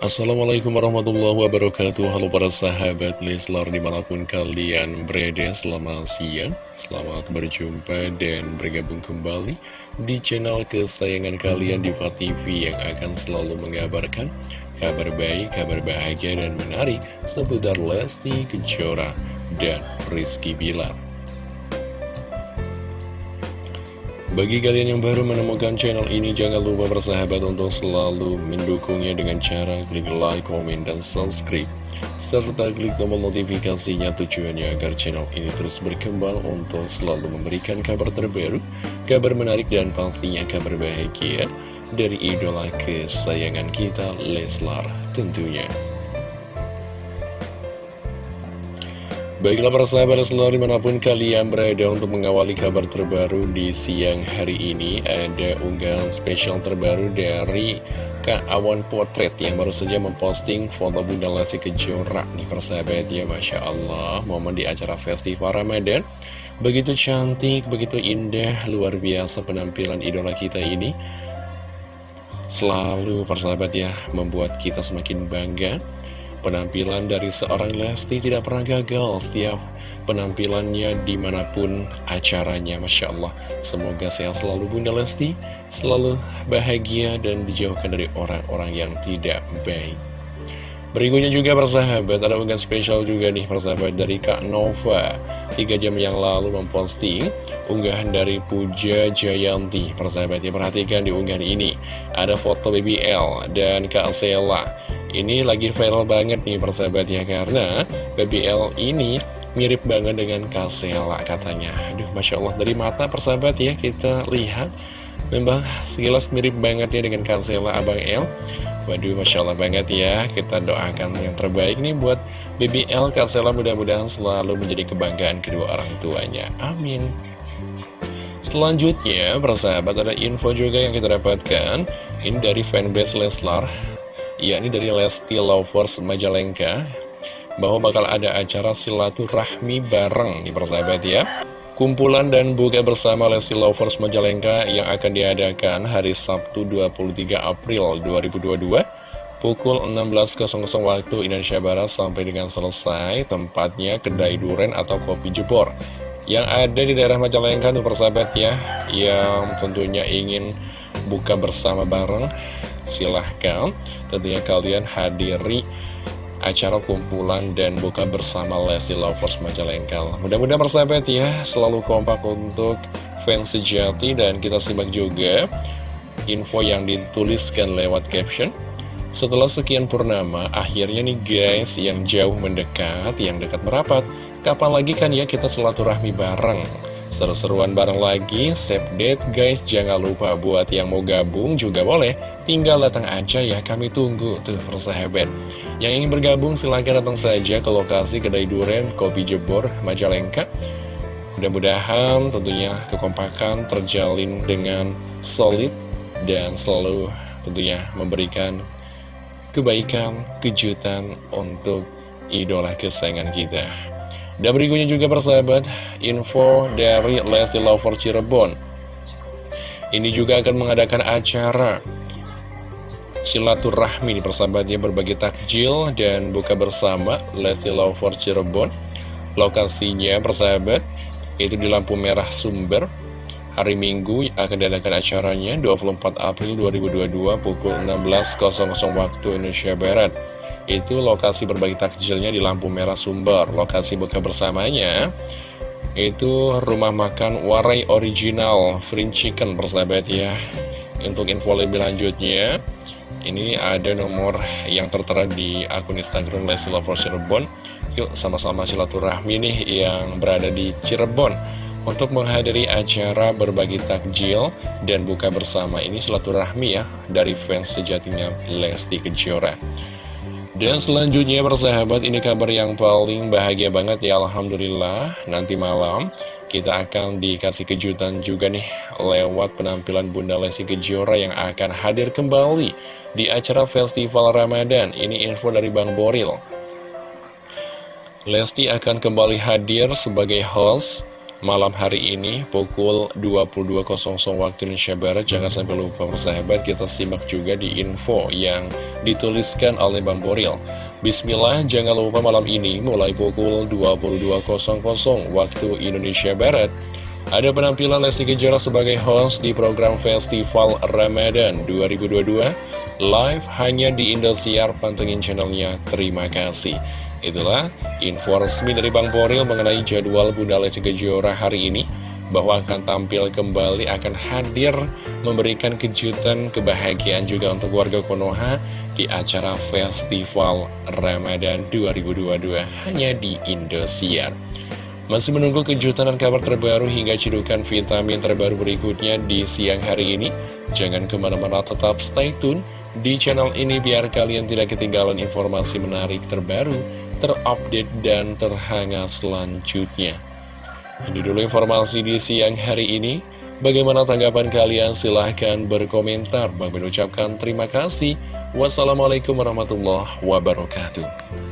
Assalamualaikum warahmatullahi wabarakatuh. Halo para sahabat Leslar di mana pun kalian berada Selamat siang, selamat berjumpa dan bergabung kembali Di channel kesayangan kalian Diva TV Yang akan selalu mengabarkan Kabar baik, kabar bahagia dan menarik Seputar Lesti Kejora dan Rizky Bilar Bagi kalian yang baru menemukan channel ini, jangan lupa bersahabat untuk selalu mendukungnya dengan cara klik like, komen, dan subscribe. Serta klik tombol notifikasinya tujuannya agar channel ini terus berkembang untuk selalu memberikan kabar terbaru, kabar menarik, dan pastinya kabar bahagia dari idola kesayangan kita, Leslar tentunya. Baiklah para sahabat selalu di mana pun kalian berada untuk mengawali kabar terbaru di siang hari ini Ada unggahan spesial terbaru dari Kak Awan Potret yang baru saja memposting foto Bunda Lesti Kejora nih persahabat ya Masya Allah momen di acara festival Ramadan. Begitu cantik, begitu indah, luar biasa penampilan idola kita ini. Selalu persahabat ya membuat kita semakin bangga Penampilan dari seorang Lesti tidak pernah gagal setiap penampilannya di mana pun acaranya Masya Allah. Semoga sehat selalu Bunda Lesti. Selalu bahagia dan dijauhkan dari orang-orang yang tidak baik Berikutnya juga persahabat, ada unggahan spesial juga nih persahabat dari Kak Nova. Tiga jam yang lalu memposting unggahan dari Puja Jayanti. Persahabat ya, perhatikan di unggahan ini. Ada foto BBL dan Kak Sela. Ini lagi viral banget nih persahabat ya Karena BBL ini mirip banget dengan Kasela katanya. Aduh Masya Allah dari mata persahabat ya kita lihat. Memang sekilas mirip banget ya dengan Kasela Abang El Waduh Masya Allah banget ya. Kita doakan yang terbaik nih buat BBL Kasela mudah-mudahan selalu menjadi kebanggaan kedua orang tuanya. Amin. Selanjutnya, persahabat ada info juga yang kita dapatkan. Ini dari fanbase Leslar yakni dari Lesti Lovers Majalengka bahwa bakal ada acara silaturahmi bareng nih persahabat ya kumpulan dan buka bersama Lesti Lovers Majalengka yang akan diadakan hari Sabtu 23 April 2022 pukul 16.00 waktu Indonesia Barat sampai dengan selesai tempatnya kedai duren atau kopi jebor. Yang ada di daerah Majalengka tuh persahabat ya yang tentunya ingin buka bersama bareng silahkan. Tentunya kalian hadiri acara kumpulan dan buka bersama Lesti Lovers Majalengka. Mudah-mudahan persahabat ya, selalu kompak untuk fans sejati dan kita simak juga info yang dituliskan lewat caption. Setelah sekian purnama, akhirnya nih guys yang jauh mendekat, yang dekat merapat, kapan lagi kan ya kita silaturahmi bareng? Seru-seruan bareng lagi, save date guys, jangan lupa buat yang mau gabung juga boleh, tinggal datang aja ya, kami tunggu tuh persahabat. Yang ingin bergabung silahkan datang saja ke lokasi kedai duren Kopi Jebor, Majalengka. Mudah-mudahan tentunya kekompakan terjalin dengan solid dan selalu tentunya memberikan kebaikan, kejutan untuk idola kesayangan kita. Dan berikutnya juga persahabat, info dari Lesti Lover Cirebon. Ini juga akan mengadakan acara silaturahmi nih persahabatnya berbagi takjil dan buka bersama Lesti Lover Cirebon. Lokasinya persahabat, itu di lampu merah sumber. Hari Minggu akan diadakan acaranya 24 April 2022 pukul 16.00 waktu Indonesia Barat itu lokasi berbagi takjilnya di lampu merah sumber. Lokasi buka bersamanya itu rumah makan Warai Original Fried Chicken persahabat ya. Untuk info lebih lanjutnya ini ada nomor yang tertera di akun Instagram Leslie Lover Cirebon. Yuk sama-sama silaturahmi nih yang berada di Cirebon. Untuk menghadiri acara berbagi takjil dan buka bersama ini silaturahmi ya dari fans sejatinya Lesti Kejora dan selanjutnya persahabat ini kabar yang paling bahagia banget ya Alhamdulillah. Nanti malam kita akan dikasih kejutan juga nih Lewat penampilan Bunda Lesti Kejora yang akan hadir kembali Di acara Festival Ramadan. Ini info dari Bang Boril. Lesti akan kembali hadir sebagai host malam hari ini pukul 22.00 waktu Indonesia Barat. Jangan sampai lupa persahabat kita simak juga di info yang dituliskan oleh Bang Boril. Bismillah, jangan lupa malam ini mulai pukul 22.00 waktu Indonesia Barat. Ada penampilan Lesti Kejora sebagai host di program Festival Ramadan 2022 live hanya di Indosiar, pantengin channelnya. Terima kasih. Itulah info resmi dari Bang Boril mengenai jadwal Bunda Lesti Kejora hari ini bahwa akan tampil kembali, akan hadir memberikan kejutan, kebahagiaan juga untuk warga Konoha di acara Festival Ramadan 2022 hanya di Indosiar. Masih menunggu kejutan dan kabar terbaru hingga cidukan vitamin terbaru berikutnya di siang hari ini. Jangan ke mana-mana tetap stay tune di channel ini biar kalian tidak ketinggalan informasi menarik terbaru terupdate dan terhangat selanjutnya. Ini dulu informasi di siang hari ini. Bagaimana tanggapan kalian? Silahkan berkomentar. Bang mengucapkan terima kasih. Wassalamualaikum warahmatullahi wabarakatuh.